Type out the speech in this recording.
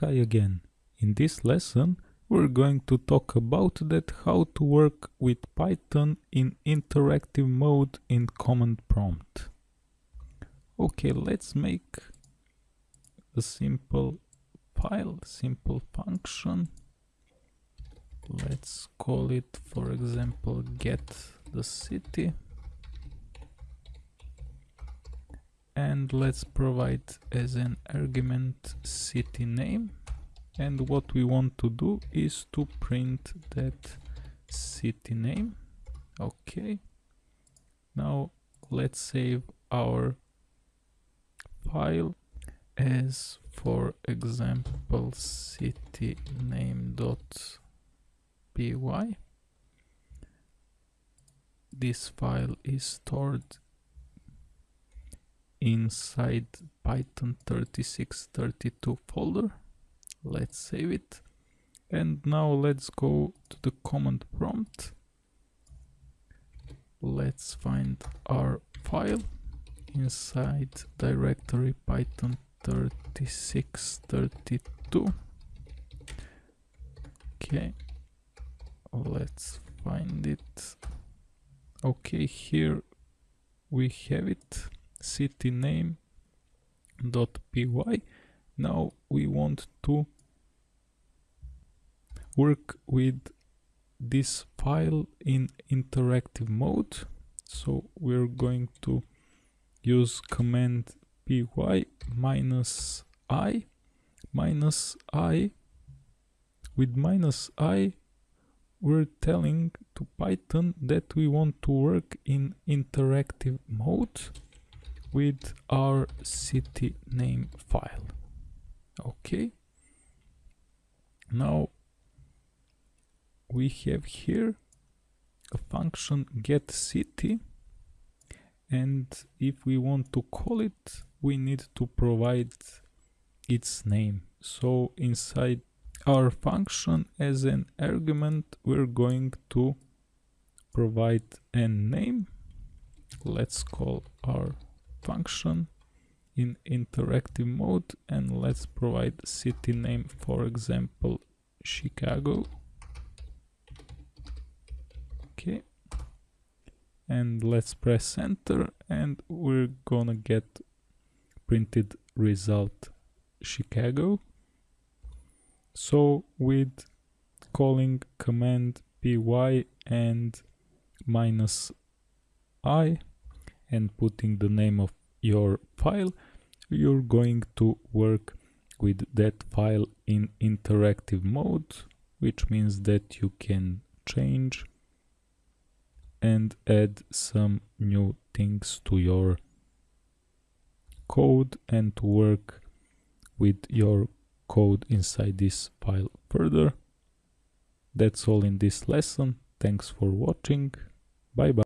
Hi again. In this lesson we're going to talk about that how to work with Python in interactive mode in command prompt. Okay, let's make a simple file, simple function. Let's call it for example get the city. And let's provide as an argument city name. And what we want to do is to print that city name. Okay. Now let's save our file as for example city name dot py. This file is stored inside python 3632 folder. Let's save it. And now let's go to the command prompt. Let's find our file inside directory python 3632 okay let's find it. Okay here we have it city name dot py. Now we want to work with this file in interactive mode. So we're going to use command py minus i minus i. With minus i we're telling to python that we want to work in interactive mode with our city name file. Okay. Now we have here a function get city and if we want to call it we need to provide its name. So inside our function as an argument we're going to provide a name. Let's call our function in interactive mode and let's provide city name for example Chicago. Okay. And let's press enter and we're gonna get printed result Chicago. So with calling command py and minus i and putting the name of your file you're going to work with that file in interactive mode which means that you can change and add some new things to your code and to work with your code inside this file further. That's all in this lesson. Thanks for watching. Bye bye.